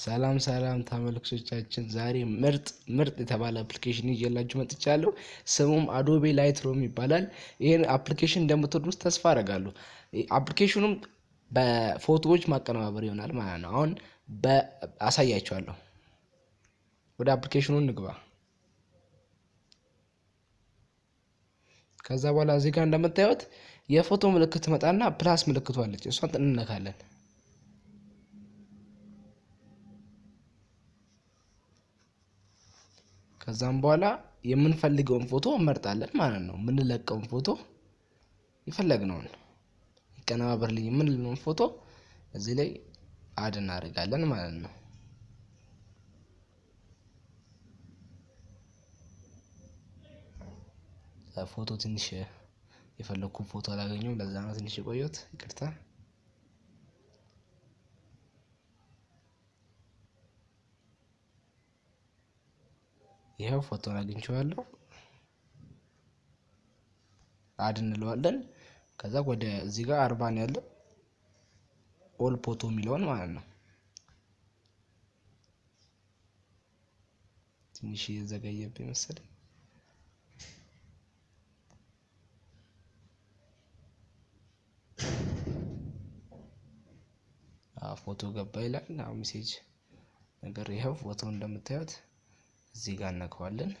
ሰላም ሰላም ተመልካቾቻችን ዛሬ ምርጥ ምርጥ የተባለ application ይዤላችሁ መጥቻለሁ። ስሙም Adobe Lightroom ይባላል። ይህን application እንደምትወዱት ተስፋ አደርጋለሁ። application ኡም በፎቶዎች ማቀነባበር ይሆናል ማለት ነው። አሁን አሳያችኋለሁ። ወደ application ኡ እንግባ። ከዛ በኋላ እዚህ ጋር እንደምታዩት የፎቶ ምልክት ትመጣና plus ምልክቱ አለች። እሷን እንነካለን። ከዛም በኋላ የምንፈልገውን ፎቶ እንመርጣለን ማለት ነው። የምንለቀውን ፎቶ የፈለግነውን ይቀነባበርልኝ የምንለውን ፎቶ እዚህ ላይ አድ እናደርጋለን ማለት ነው። ፎቶ ትንሽ የፈለግኩት ፎቶ አላገኘሁም። ለዛ ነው ትንሽ የቆየሁት፣ ይቅርታ። ይኸው ፎቶን አግኝቼዋለሁ። አድ እንለዋለን። ከዛ ወደ እዚህ ጋር አርባ ነው ኦል ፎቶ የሚለውን ማለት ነው። ትንሽ እየዘገየብኝ መሰለኝ። ፎቶ ገባ ይላል። message ነገር ይኸው ፎቶ እንደምታዩት እዚህ ጋር እነካዋለን።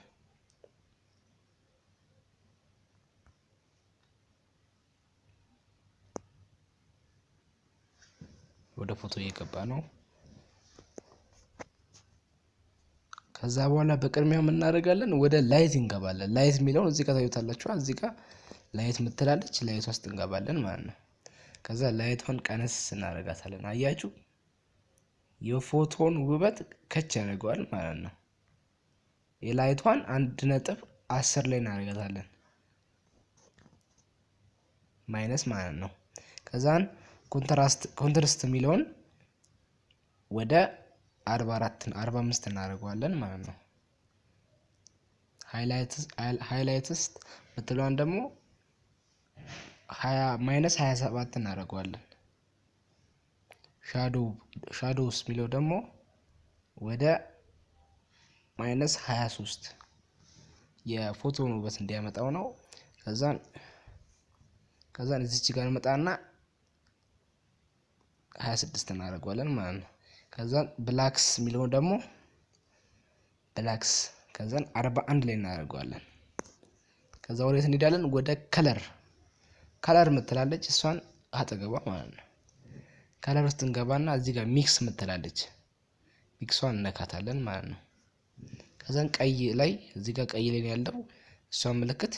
ወደ ፎቶ እየገባ ነው። ከዛ በኋላ በቅድሚያ የምናደርጋለን ወደ light እንገባለን። light የሚለውን እዚህ ጋር ታዩታላችኋል። እዚህ ጋር light ምትላለች። light ውስጥ እንገባለን ማለት ነው። ከዛ light ዋን ቀነስ እናደርጋታለን። አያችሁ የፎቶን ውበት ከች ያደርገዋል ማለት ነው። የ light ዋን አንድ ነጥብ አስር ላይ እናደርጋታለን minus ማለት ነው። ከዛን contrast የሚለውን ወደ አርባ አራት አርባ አምስት እናደርገዋለን ማለት ነው። highlights ምትለዋን ደግሞ minus ሀያ ሰባት እናደርገዋለን። shadows የሚለው ደግሞ ወደ minus ሀያ ሶስት የፎቶን ውበት እንዲያመጣው ነው። ከዛን ከዛን እዚች ጋር መጣና ሀያ ስድስት እናደርገዋለን ማለት ነው። ከዛን blacks የሚለውን ደግሞ blacks ከዛን አርባ አንድ ላይ እናደርገዋለን። ከዛ ወዴት እንሄዳለን? ወደ color color ምትላለች እሷን አጠገቧ ማለት ነው። color ውስጥ እንገባና እዚህ ጋር mix ምትላለች mix ዋን እነካታለን ማለት ነው። ከዛን ቀይ ላይ እዚህ ጋር ቀይ ላይ ያለው እሷን ምልክት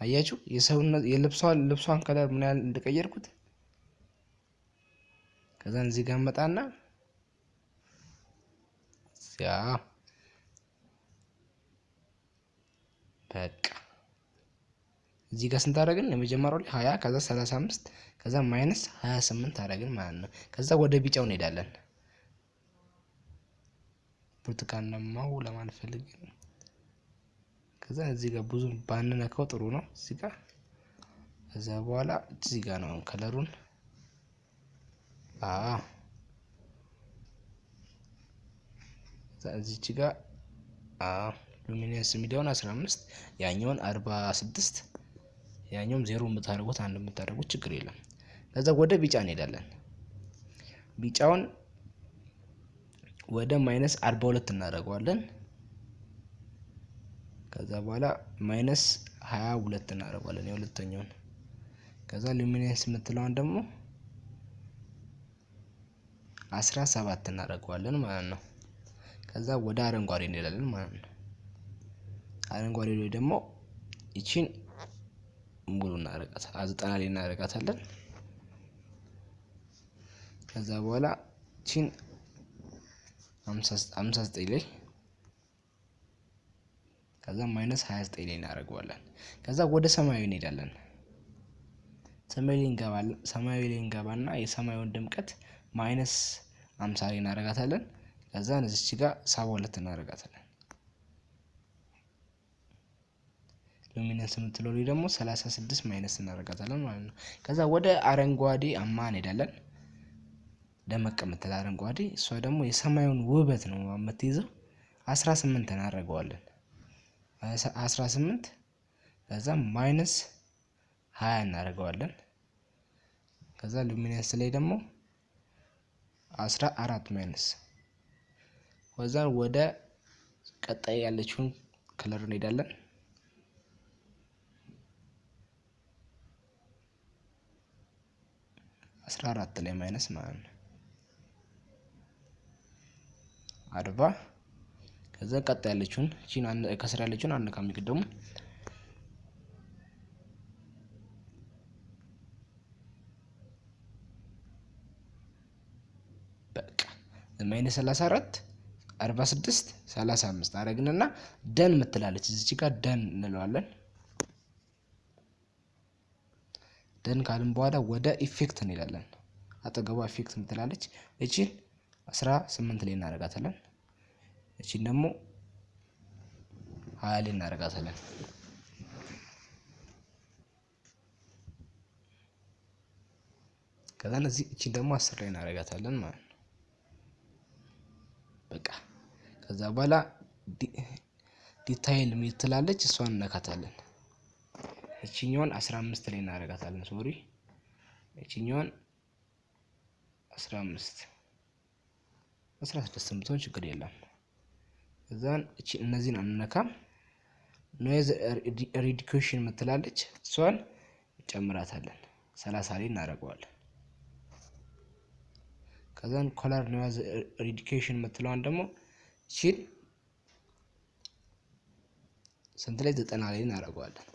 አያችሁ፣ የሰውነት የልብሷን ልብሷን color ምን ያህል እንደቀየርኩት። ከዛን እዚህ ጋር መጣና ያ በቃ እዚህ ጋር ስንት አደረግን? የመጀመሪያው ላይ ሀያ ከዛ ሰላሳ አምስት ከዛ minus ሀያ ስምንት አደረግን ማለት ነው። ከዛ ወደ ቢጫው እንሄዳለን። ብርቱካናማው ፈልጌ ነው። ከዛ እዚህ ጋር ብዙ ባንነካው ጥሩ ነው። እዚህ ጋር ከዛ በኋላ እዚህ ጋር ነው color ኡን እዚች ጋር luminance አስራ አምስት ያኛውን አርባ ስድስት ያኛውም ዜሮ የምታደርጉት አንድ የምታደርጉት ችግር የለም። ከዛ ወደ ቢጫ እንሄዳለን። ቢጫውን ወደ minus አርባ ሁለት እናደርገዋለን። ከዛ በኋላ minus ሀያ ሁለት እናደርገዋለን የሁለተኛውን። ከዛ luminance የምትለውን ደግሞ አስራ ሰባት እናደርገዋለን ማለት ነው። ከዛ ወደ አረንጓዴ እንሄዳለን ማለት ነው። አረንጓዴ ላይ ደግሞ ይቺን ሙሉ እናደርጋታለን ዘጠና ላይ እናደርጋታለን። ከዛ በኋላ ይቺን ሀምሳ ዘጠኝ ላይ ከዛ minus ሀያ ዘጠኝ ላይ እናደርገዋለን። ከዛ ወደ ሰማያዊ እንሄዳለን። ሰማያዊ ላይ እንገባና የሰማዩን ድምቀት minus አምሳ ላይ እናደርጋታለን። ከዛ እዚች ጋር ሰባ ሁለት እናደርጋታለን። luminance የምትለው ደግሞ ሰላሳ ስድስት minus እናደርጋታለን ማለት ነው። ከዛ ወደ አረንጓዴያማ እንሄዳለን። ደመቅ የምትል አረንጓዴ፣ እሷ ደግሞ የሰማዩን ውበት ነው የምትይዘው። አስራ ስምንት እናደርገዋለን። አስራ ስምንት ከዛ minus ሀያ እናደርገዋለን። ከዛ luminance ላይ ደግሞ አስራ አራት minus ከዛ ወደ ቀጣይ ያለችውን color እንሄዳለን። አስራ አራት ላይ minus ማለት ነው አርባ ከዛ ቀጣይ ያለችውን እቺን ከስር ያለችውን አንድ ከሚቀደሙ በቃ minus ሰላሳ አራት አርባ ስድስት ሰላሳ አምስት አረግንና done ምትላለች እዚች ጋር done እንለዋለን። done ካልን በኋላ ወደ effect እንሄዳለን። አጠገቧ effect ምትላለች እቺን አስራ ስምንት ላይ እናደርጋታለን። እቺን ደግሞ ሀያ ላይ እናደርጋታለን። ከዛ እዚህ እቺን ደግሞ አስር ላይ እናደርጋታለን ማለት ነው። በቃ ከዛ በኋላ detail ሚል ትላለች እሷን እነካታለን። አስራ አምስት ላይ እናደርጋታለን። sorry አምስት አስራ ስድስት ብትሆን ችግር የለም። እዛን እነዚህን አንነካም። noise reduction ምትላለች እሷን ጨምራታለን። ሰላሳ ላይ እናደርገዋለን። ከዛን color noise reduction ምትለዋን ደግሞ እቺን ስንት ላይ ዘጠና ላይ እናደርገዋለን።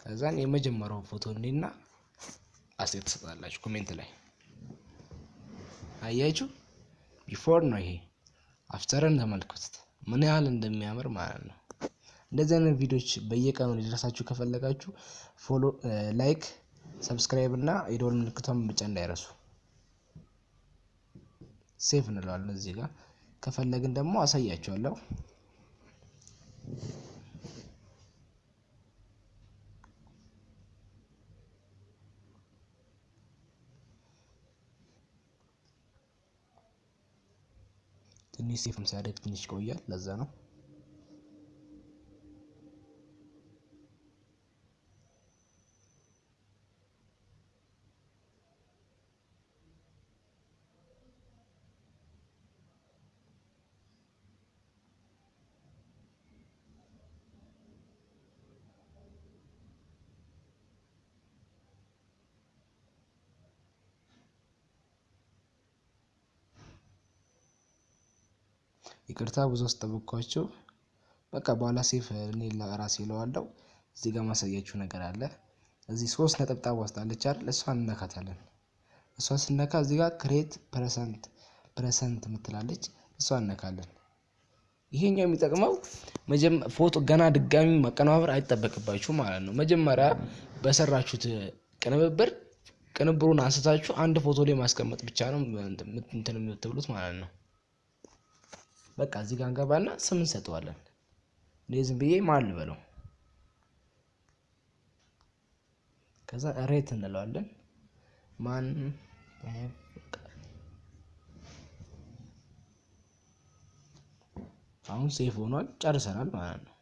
ከዛን የመጀመሪያው ፎቶ እንዲና አስተያየት ትሰጣላችሁ comment ላይ አያችሁ። before ነው ይሄ after ን ተመልከቱት ምን ያህል እንደሚያምር ማለት ነው። እንደዚህ አይነት ቪዲዮዎች በየቀኑ ሊደርሳችሁ ከፈለጋችሁ follow፣ like፣ subscribe እና የደወል ምልክቷን ብቻ እንዳይረሱ። save እንለዋለን እዚህ ጋር ከፈለግን ደግሞ አሳያችኋለሁ። ትንሽ ሴፍም ሲያደግ ትንሽ ይቆያል። ለዛ ነው። ይቅርታ ብዙ አስጠበቅኳችሁ። በቃ በኋላ save እኔ ለራሴ እለዋለሁ። እዚህ ጋር ማሳያችሁ ነገር አለ። እዚህ ሶስት ነጠብጣብ ትታያለች አይደል? እሷን እነካታለን። እሷን ስነካ እዚህ ጋር create preset preset ምትላለች እሷን እነካለን። ይሄኛው የሚጠቅመው ፎቶ ገና ድጋሚ ማቀነባበር አይጠበቅባችሁ ማለት ነው። መጀመሪያ በሰራችሁት ቅንብብር ቅንብሩን አንስታችሁ አንድ ፎቶ ላይ ማስቀመጥ ብቻ ነው እንትን የምትብሉት ማለት ነው። በቃ እዚህ ጋር እንገባና ስም እንሰጠዋለን። እኔ ዝም ብዬ ማን ልበለው፣ ከዛ ሬት እንለዋለን። ማን አሁን ሴፍ ሆኗል፣ ጨርሰናል ማለት ነው።